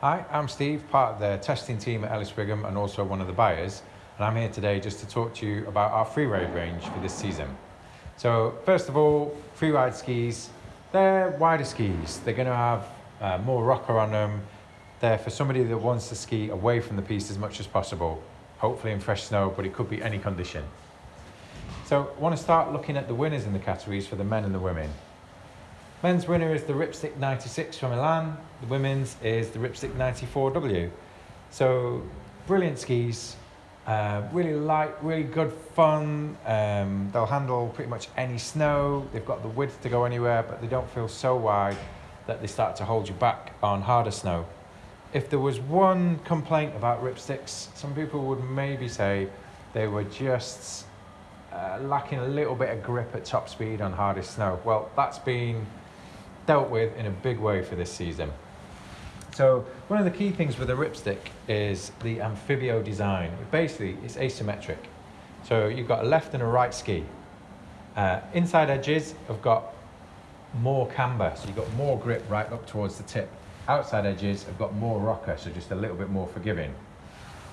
Hi, I'm Steve, part of the testing team at Ellis Brigham and also one of the buyers. And I'm here today just to talk to you about our freeride range for this season. So first of all, freeride skis, they're wider skis. They're gonna have uh, more rocker on them. They're for somebody that wants to ski away from the piste as much as possible, hopefully in fresh snow, but it could be any condition. So I want to start looking at the winners in the categories for the men and the women. Men's winner is the Ripstick 96 from Elan. The women's is the Ripstick 94W. So brilliant skis, uh, really light, really good fun. Um, they'll handle pretty much any snow. They've got the width to go anywhere, but they don't feel so wide that they start to hold you back on harder snow. If there was one complaint about Ripsticks, some people would maybe say they were just uh, lacking a little bit of grip at top speed on hardest snow. Well, that's been dealt with in a big way for this season. So one of the key things with a ripstick is the amphibio design. Basically, it's asymmetric. So you've got a left and a right ski. Uh, inside edges have got more camber, so you've got more grip right up towards the tip. Outside edges have got more rocker, so just a little bit more forgiving.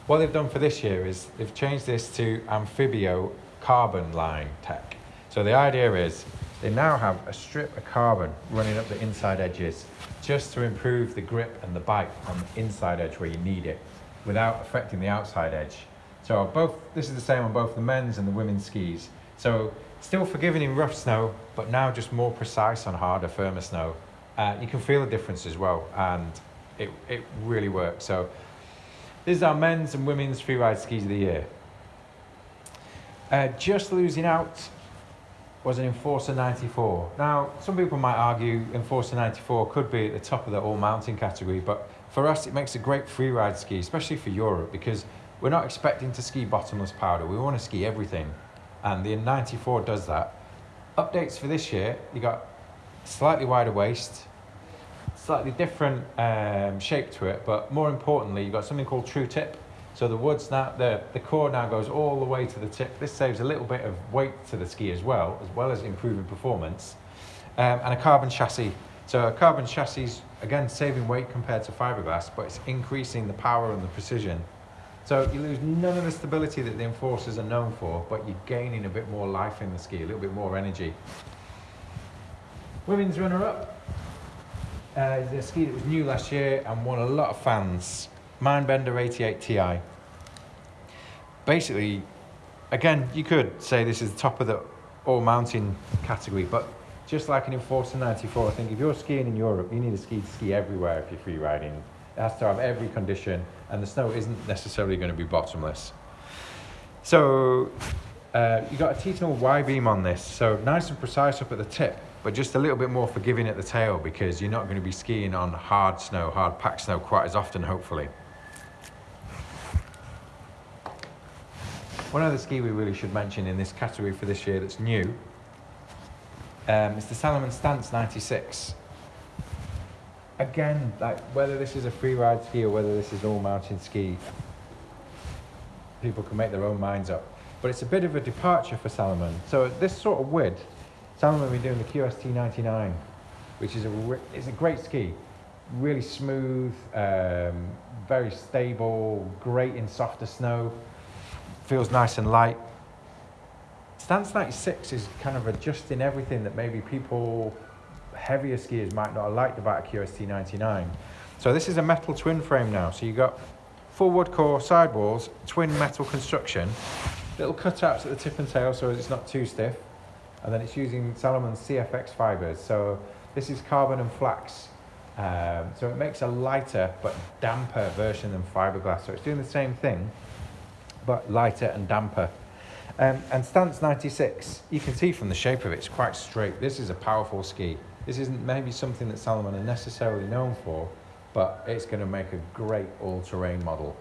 What they've done for this year is they've changed this to amphibio carbon line tech. So the idea is they now have a strip of carbon running up the inside edges just to improve the grip and the bite on the inside edge where you need it without affecting the outside edge. So both this is the same on both the men's and the women's skis. So still forgiving in rough snow, but now just more precise on harder, firmer snow. Uh, you can feel the difference as well, and it, it really works. So this is our men's and women's freeride skis of the year. Uh, just losing out was an Enforcer 94. Now, some people might argue Enforcer 94 could be at the top of the all-mountain category, but for us it makes a great freeride ski, especially for Europe, because we're not expecting to ski bottomless powder. We want to ski everything, and the 94 does that. Updates for this year, you got slightly wider waist, slightly different um, shape to it, but more importantly, you've got something called True Tip, so the woods now, the, the core now goes all the way to the tip. This saves a little bit of weight to the ski as well, as well as improving performance. Um, and a carbon chassis. So a carbon chassis, again, saving weight compared to fiberglass, but it's increasing the power and the precision. So you lose none of the stability that the Enforcers are known for, but you're gaining a bit more life in the ski, a little bit more energy. Women's runner-up, uh, the ski that was new last year and won a lot of fans. Mindbender 88 Ti. Basically, again, you could say this is the top of the all mountain category, but just like an Enforcer 94, I think if you're skiing in Europe, you need a ski to ski everywhere if you're free riding. It has to have every condition, and the snow isn't necessarily going to be bottomless. So uh, you got a Titanal Y-beam on this, so nice and precise up at the tip, but just a little bit more forgiving at the tail because you're not going to be skiing on hard snow, hard packed snow quite as often, hopefully. One other ski we really should mention in this category for this year that's new um, is the Salomon Stance 96. Again, like whether this is a free ride ski or whether this is all mountain ski, people can make their own minds up. But it's a bit of a departure for Salomon. So this sort of width, Salomon will be doing the QST 99, which is a, it's a great ski. Really smooth, um, very stable, great in softer snow feels nice and light. Stance 96 is kind of adjusting everything that maybe people, heavier skiers might not have liked about a QST 99. So this is a metal twin frame now. So you've got full wood core sidewalls, twin metal construction, little cutouts at the tip and tail so it's not too stiff. And then it's using Salomon's CFX fibers. So this is carbon and flax. Um, so it makes a lighter but damper version than fiberglass. So it's doing the same thing, but lighter and damper. Um, and stance 96, you can see from the shape of it, it's quite straight. This is a powerful ski. This isn't maybe something that Salomon are necessarily known for, but it's going to make a great all-terrain model.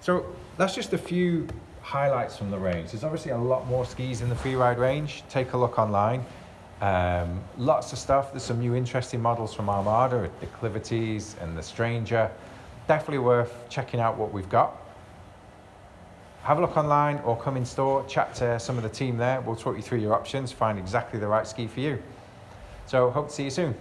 So that's just a few highlights from the range. There's obviously a lot more skis in the freeride range. Take a look online. Um, lots of stuff. There's some new interesting models from Armada, the Declivities and the Stranger. Definitely worth checking out what we've got have a look online or come in store, chat to some of the team there. We'll talk you through your options, find exactly the right ski for you. So hope to see you soon.